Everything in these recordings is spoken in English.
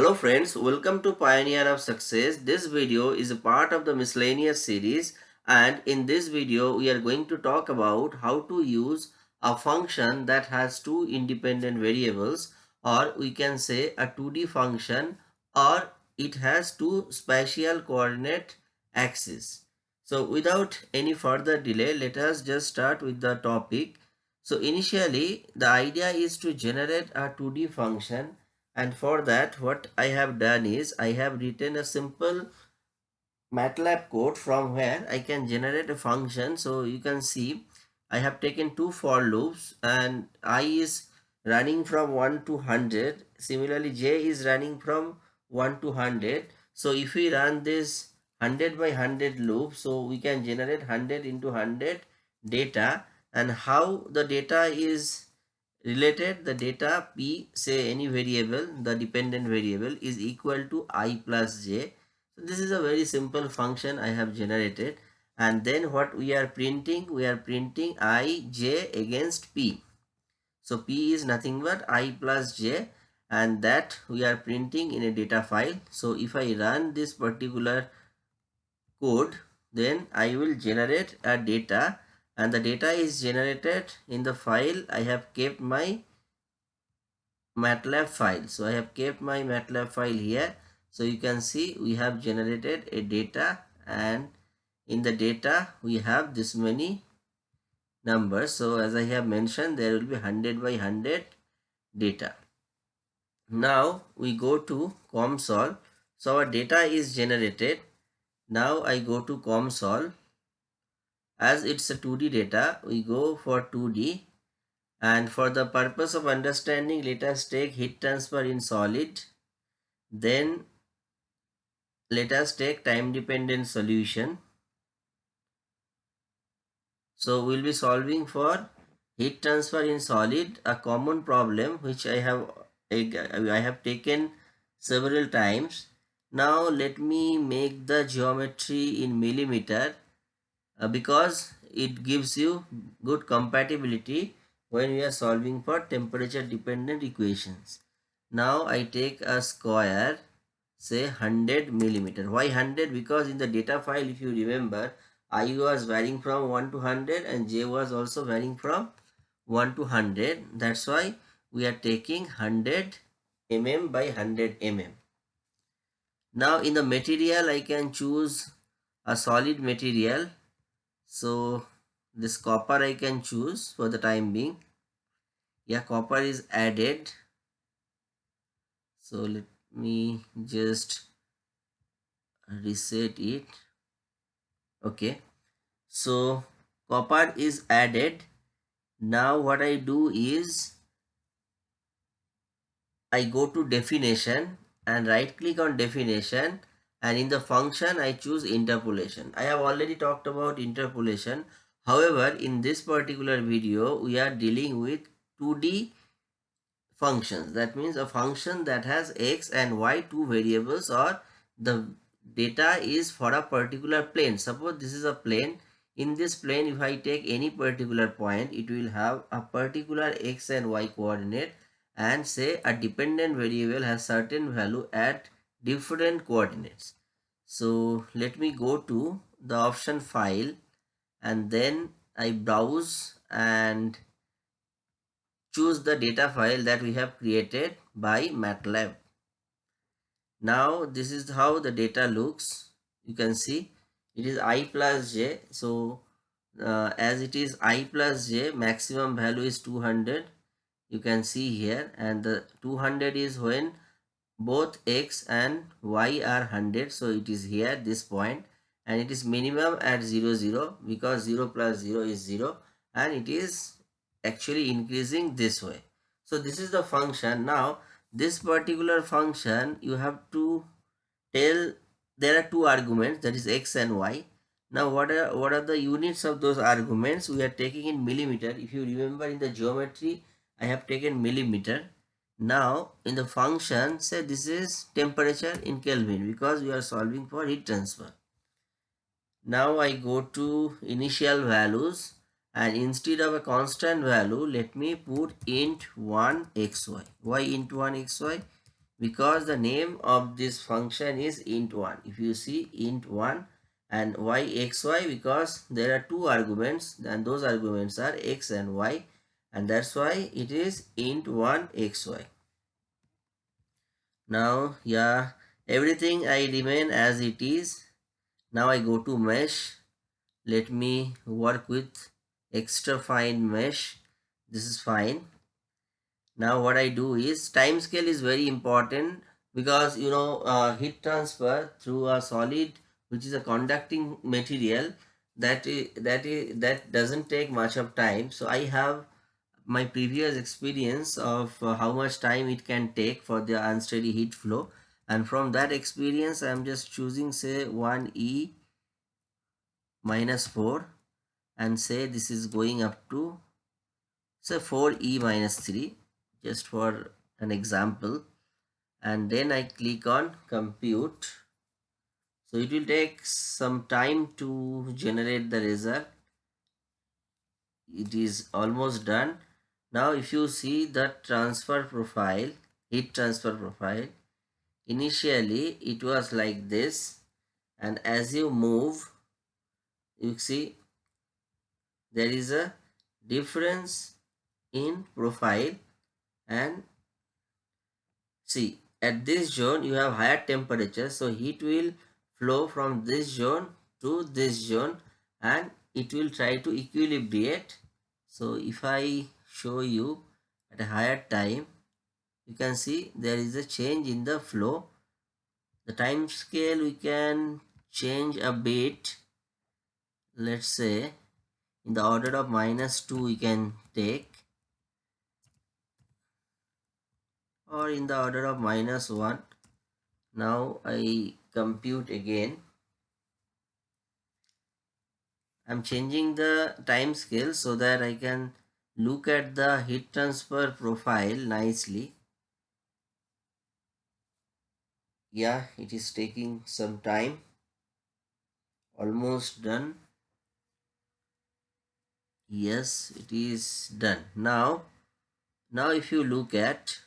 Hello friends, welcome to Pioneer of Success. This video is a part of the miscellaneous series and in this video we are going to talk about how to use a function that has two independent variables or we can say a 2D function or it has two spatial coordinate axes. So without any further delay, let us just start with the topic. So initially the idea is to generate a 2D function and for that what I have done is I have written a simple MATLAB code from where I can generate a function. So you can see I have taken two for loops and I is running from 1 to 100 similarly J is running from 1 to 100 so if we run this 100 by 100 loop so we can generate 100 into 100 data. And how the data is related the data p say any variable the dependent variable is equal to i plus j. So this is a very simple function i have generated. And then what we are printing? We are printing i j against p. So p is nothing but i plus j. And that we are printing in a data file. So if i run this particular code then i will generate a data and the data is generated in the file I have kept my MATLAB file. So I have kept my MATLAB file here. So you can see we have generated a data and in the data we have this many numbers. So as I have mentioned there will be 100 by 100 data. Now we go to COMSOL. So our data is generated. Now I go to COMSOL as it's a 2D data, we go for 2D and for the purpose of understanding, let us take heat transfer in solid. Then let us take time dependent solution. So we'll be solving for heat transfer in solid, a common problem which I have I have taken several times. Now let me make the geometry in millimeter uh, because it gives you good compatibility when we are solving for temperature dependent equations. Now I take a square say 100 millimeter. Why 100? Because in the data file if you remember I was varying from 1 to 100 and J was also varying from 1 to 100. That's why we are taking 100 mm by 100 mm. Now in the material I can choose a solid material so this copper I can choose for the time being. Yeah copper is added. So let me just reset it. Okay. So copper is added. Now what I do is I go to definition and right click on definition and in the function I choose interpolation. I have already talked about interpolation. However, in this particular video, we are dealing with 2D functions. That means a function that has x and y two variables or the data is for a particular plane. Suppose this is a plane. In this plane, if I take any particular point, it will have a particular x and y coordinate and say a dependent variable has certain value at different coordinates. So let me go to the option file and then I browse and choose the data file that we have created by MATLAB. Now this is how the data looks. You can see it is i plus j. So uh, as it is i plus j maximum value is 200 you can see here and the 200 is when both x and y are 100 so it is here this point and it is minimum at 0 0 because 0 plus 0 is 0 and it is actually increasing this way. So this is the function. Now this particular function you have to tell there are two arguments that is x and y. Now what are what are the units of those arguments? We are taking in millimeter. If you remember in the geometry i have taken millimeter now in the function say this is temperature in Kelvin because we are solving for heat transfer. Now I go to initial values and instead of a constant value let me put int 1 xy. Why int 1 xy? because the name of this function is int1 if you see int1 and y xy because there are two arguments and those arguments are x and y and that's why it is int1 xy. Now yeah everything i remain as it is. Now i go to mesh. Let me work with extra fine mesh. This is fine. Now what i do is time scale is very important because you know uh, heat transfer through a solid which is a conducting material that is, that is, that doesn't take much of time. So i have my previous experience of uh, how much time it can take for the unsteady heat flow. And from that experience i'm just choosing say 1e minus 4 and say this is going up to say 4e minus 3 just for an example. And then I click on compute. So it will take some time to generate the result. It is almost done now if you see the transfer profile heat transfer profile initially it was like this. And as you move you see there is a difference in profile. And see at this zone you have higher temperature. So heat will flow from this zone to this zone. And it will try to equilibrate. So if i show you at a higher time you can see there is a change in the flow. The time scale we can change a bit. Let's say in the order of minus 2 we can take or in the order of minus 1 now I compute again. I'm changing the time scale so that I can look at the heat transfer profile nicely. Yeah it is taking some time. Almost done. Yes it is done. Now now if you look at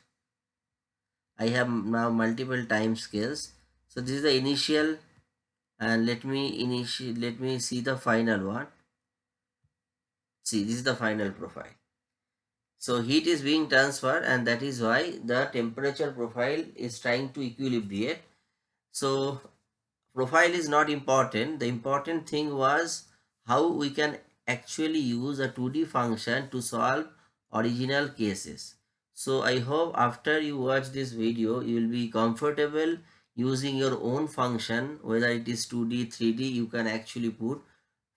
i have now multiple time scales. So this is the initial and let me initial let me see the final one. See this is the final profile so heat is being transferred and that is why the temperature profile is trying to equilibrate so profile is not important the important thing was how we can actually use a 2D function to solve original cases. So I hope after you watch this video, you will be comfortable using your own function, whether it is 2D, 3D, you can actually put.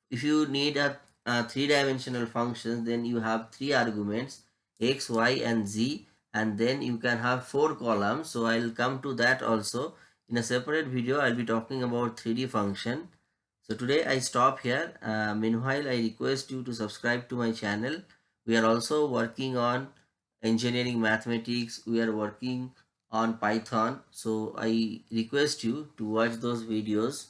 If you need a, a three-dimensional function, then you have three arguments, x, y, and z, and then you can have four columns. So I'll come to that also. In a separate video, I'll be talking about 3D function. So today I stop here. Uh, meanwhile, I request you to subscribe to my channel. We are also working on engineering mathematics. We are working on Python. So I request you to watch those videos